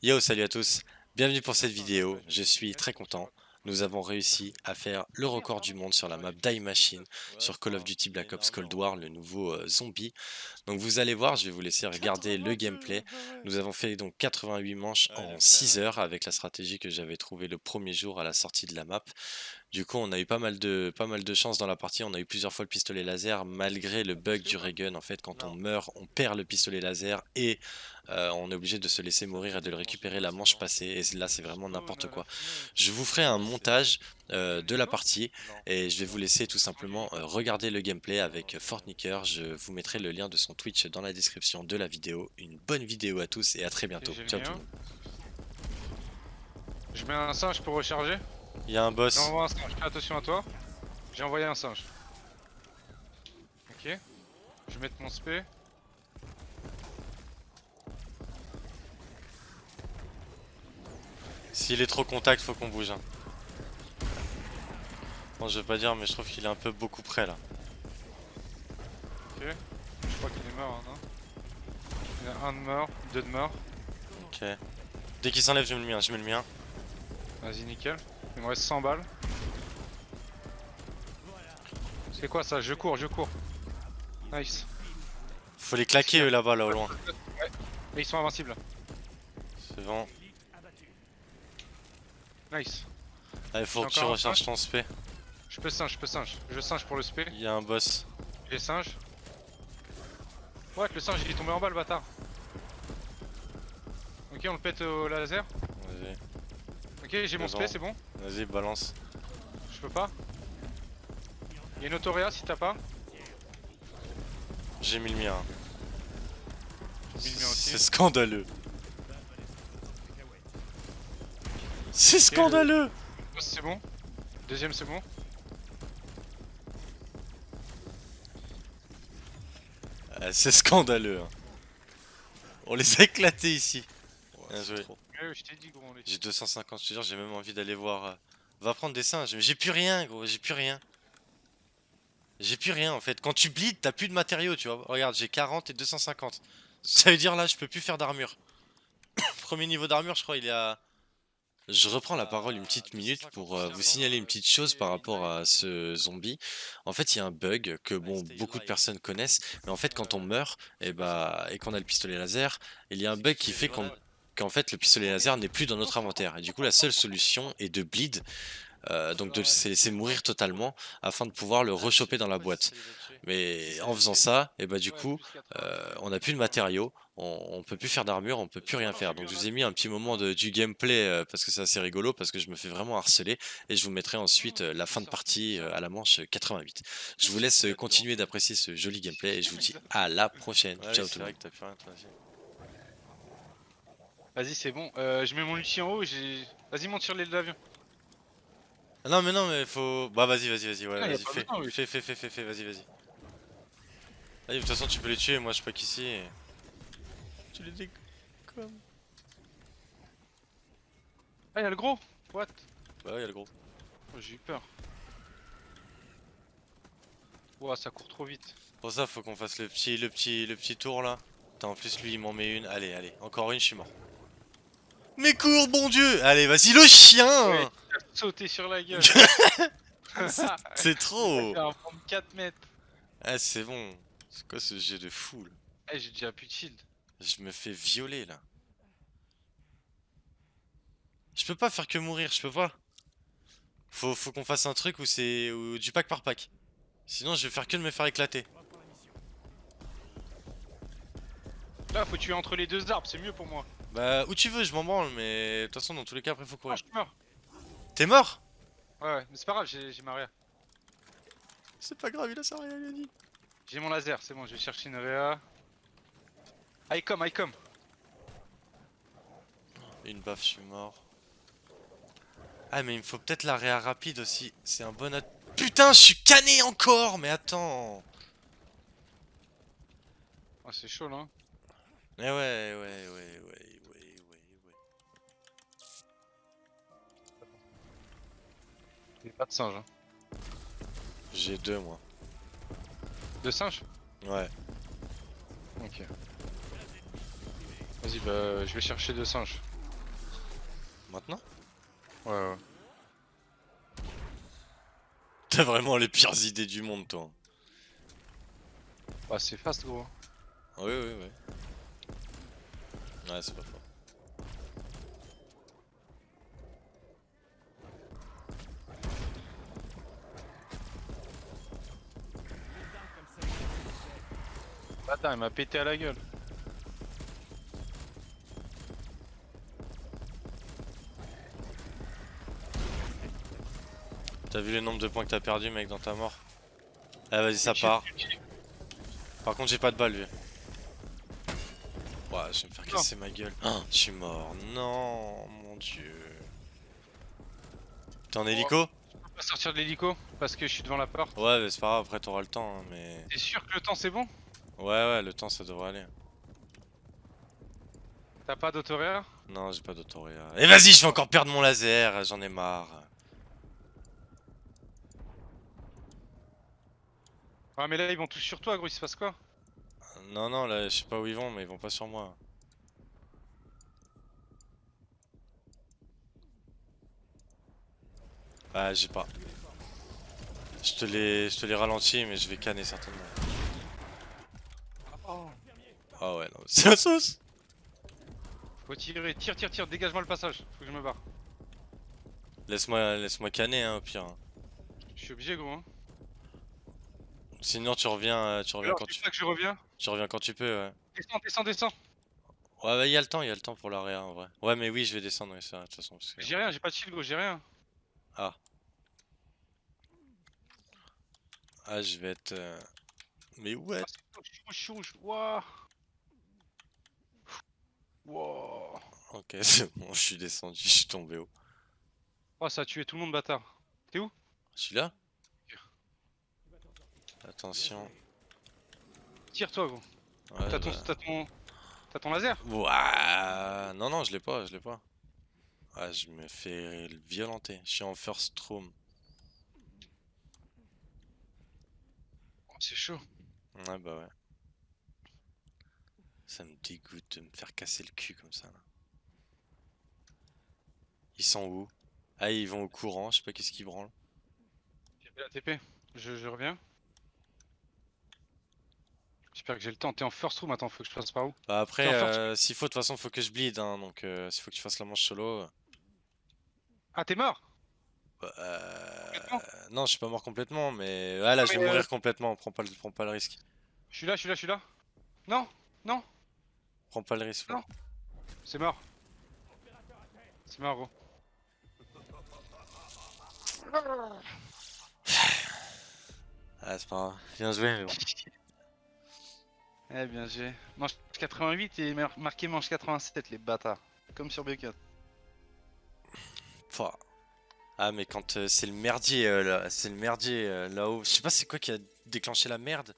Yo, salut à tous, bienvenue pour cette vidéo, je suis très content. Nous avons réussi à faire le record du monde sur la map Die Machine sur Call of Duty Black Ops Cold War, le nouveau euh, zombie. Donc vous allez voir, je vais vous laisser regarder le gameplay. Nous avons fait donc 88 manches en 6 heures avec la stratégie que j'avais trouvée le premier jour à la sortie de la map. Du coup, on a eu pas mal de pas mal de chance dans la partie. On a eu plusieurs fois le pistolet laser, malgré le bug du ray gun. En fait, quand on meurt, on perd le pistolet laser et euh, on est obligé de se laisser mourir et de le récupérer la manche passée. Et là, c'est vraiment n'importe quoi. Je vous ferai un montage euh, de la partie et je vais vous laisser tout simplement euh, regarder le gameplay avec Fortnicker. Je vous mettrai le lien de son Twitch dans la description de la vidéo. Une bonne vidéo à tous et à très bientôt. Ciao tout le monde. Je mets un singe pour recharger. Il y a un boss. J'envoie un singe, fais attention à toi. J'ai envoyé un singe. Ok. Je vais mettre mon spé. S'il est trop contact, faut qu'on bouge. Hein. Bon, je veux pas dire, mais je trouve qu'il est un peu beaucoup près là. Ok. Je crois qu'il est mort, hein, non? Il y a un de mort, deux de mort. Ok. Dès qu'il s'enlève, je mets le mien, je mets le mien. Vas-y, nickel. Il me reste 100 balles. C'est quoi ça? Je cours, je cours. Nice. Faut les claquer eux là-bas, là au loin. Ouais. Mais ils sont invincibles. C'est bon. Nice. Allez, faut que tu recharges ton spé. Je peux singe, je peux singe. Je singe pour le spé. Il y a un boss. J'ai singe. Ouais, le singe il est tombé en bas le bâtard. Ok, on le pète au laser. Vas-y. Ok, j'ai mon spé, c'est bon. Vas-y, balance. Je peux pas. Il y a une autoréa si t'as pas. J'ai mis le mien. J'ai mis le mien aussi. C'est scandaleux. C'est scandaleux C'est bon. Deuxième c'est bon. Ah, c'est scandaleux. Hein. On les a éclatés ici. Bien joué. J'ai 250, je te jure, j'ai même envie d'aller voir. Euh, va prendre des singes. Mais j'ai plus rien, gros, j'ai plus rien. J'ai plus rien en fait. Quand tu bleeds, t'as plus de matériaux, tu vois. Regarde, j'ai 40 et 250. Ça veut dire là, je peux plus faire d'armure. Premier niveau d'armure, je crois, il est à je reprends la parole une petite minute pour euh, vous signaler une petite chose par rapport à ce zombie. En fait, il y a un bug que bon beaucoup de personnes connaissent, mais en fait quand on meurt et eh bah et qu'on a le pistolet laser, il y a un bug qui fait qu'en fait le pistolet laser n'est plus dans notre inventaire. Et du coup la seule solution est de bleed euh, donc laisser mourir totalement afin de pouvoir le rechoper dans la boîte. Mais en faisant ça, et bah du coup, euh, on n'a plus de matériaux, on, peut plus faire d'armure, on peut plus rien faire. Donc je vous ai mis un petit moment de, du gameplay euh, parce que c'est assez rigolo, parce que je me fais vraiment harceler et je vous mettrai ensuite la fin de partie à la manche 88. Je vous laisse continuer d'apprécier ce joli gameplay et je vous dis à la prochaine. Ciao tout le monde. Vas-y c'est bon, je mets mon Lucie en haut, vas-y monte sur l'aile de l'avion. Ah non mais non mais faut... Bah vas-y vas-y vas-y ouais, ah, vas-y fais. fais fais fais fais fais vas-y vas-y. Vas-y de toute façon tu peux les tuer moi je suis pas qu'ici Tu les décommes Ah y'a le gros. What? Bah ouais y'a le gros. Oh, J'ai eu peur. Ouah ça court trop vite. Pour ça faut qu'on fasse le petit le petit le petit tour là. Attends en plus lui il m'en met une. Allez allez. Encore une je suis mort Mais cours bon dieu Allez vas-y le chien sauter sur la gueule. c'est trop. 4 mètres. Ah c'est bon. C'est quoi ce jet de foule Eh j'ai déjà plus de shield. Je me fais violer là. Je peux pas faire que mourir, je peux pas. Faut, faut qu'on fasse un truc où c'est du pack par pack. Sinon je vais faire que de me faire éclater. Là faut tuer entre les deux arbres, c'est mieux pour moi. Bah où tu veux, je m'en branle, mais de toute façon dans tous les cas après faut courir. Ah, je meurs. T'es mort? Ouais, ouais, mais c'est pas grave, j'ai ma réa. C'est pas grave, il a sa réa, il a dit. J'ai mon laser, c'est bon, je vais chercher une réa. I come, I come. Une baffe, je suis mort. Ah, mais il me faut peut-être la réa rapide aussi. C'est un bon... Putain, je suis canné encore Mais attends Ah, c'est chaud là. Eh ouais, ouais, ouais, ouais. J'ai pas de singe. Hein. J'ai deux moi. Deux singes Ouais. Ok. Vas-y, bah je vais chercher deux singes. Maintenant? Ouais, ouais. T'as vraiment les pires idées du monde, toi. Bah, c'est fast, gros. Oui, oui, oui. Ouais, c'est pas fort. Attends, il m'a pété à la gueule. T'as vu le nombre de points que t'as perdu, mec, dans ta mort? Ah, vas-y, ça part. Par contre, j'ai pas de balles, lui. Ouais, je vais me faire casser ma gueule. Oh, je suis mort. Non, mon dieu. T'es en hélico? Je peux pas sortir de l'hélico parce que je suis devant la porte. Ouais, mais c'est pas grave, après t'auras le temps, hein, mais... T'es sûr que le temps c'est bon? Ouais, ouais, le temps ça devrait aller. T'as pas d'autoréa Non, j'ai pas d'autoréa. Et vas-y, je vais encore perdre mon laser, j'en ai marre. Ouais, mais là ils vont tous sur toi, gros, il se passe quoi? Non, non, là, je sais pas où ils vont, mais ils vont pas sur moi. Ah, j'ai pas. Je te les, je te les ralentis, mais je vais canner certainement. Oh. Ah ouais, non, c'est la sauce Faut tirer, tire, tire, tire, dégage-moi le passage, faut que je me barre. Laisse-moi laisse -moi canner, hein, au pire. Je suis obligé, gros. Hein. Sinon, tu reviens, euh, tu reviens Alors, quand tu tu... que je reviens Tu reviens quand tu peux, ouais. Descends, descends, descends Ouais, bah, y a le temps, y a le temps pour l'arrière, en vrai. Ouais, mais oui, je vais descendre, ouais, ça, de toute façon. que- J'ai rien, j'ai pas de shield, gros, j'ai rien. Ah. Ah, je vais être... euh, Mais ouais. Ah, je suis rouge, Wouah Ok, c'est bon, je suis descendu, je suis tombé haut. Oh, ça a tué tout le monde, bâtard. T'es où? Je suis là? Attention. Tire-toi, gros. Ouais, T'as ton, bah. ton... Ton laser Ouah, Non, non, je l'ai pas, je l'ai pas. Ah, je me fais violenter. Je suis en first room. Oh, C'est chaud. Ouais, bah ouais. Ça me dégoûte de me faire casser le cul comme ça. Là. Ils sont où? Ah, ils vont au courant, je sais pas qu'est-ce qu'ils branlent. J'ai fait la TP. Je, je reviens. J'espère que j'ai le temps. T'es en first room, attends, faut que je passe par où Bah après, euh, s'il faut, de toute façon, faut que je bleed, hein, donc euh, s'il faut que tu fasses la manche solo... euh, Ah, t'es mort bah, euh, Non, je suis pas mort complètement, mais... Ah là, je vais mourir complètement, prends pas, le... prends pas le risque. Je suis là, je suis là, je suis là. Non, non, Prends pas le risque. Non. c'est mort. C'est mort, gros. Ah, c'est pas grave. Bien joué, mais bon. Eh bien, j'ai manche 88 et mar- marqué manche 87, les bâtards. Comme sur B4. Pouah. Ah, mais quand euh, c'est le merdier, euh, c'est le merdier euh, là-haut. Je sais pas c'est quoi qui a déclenché la merde?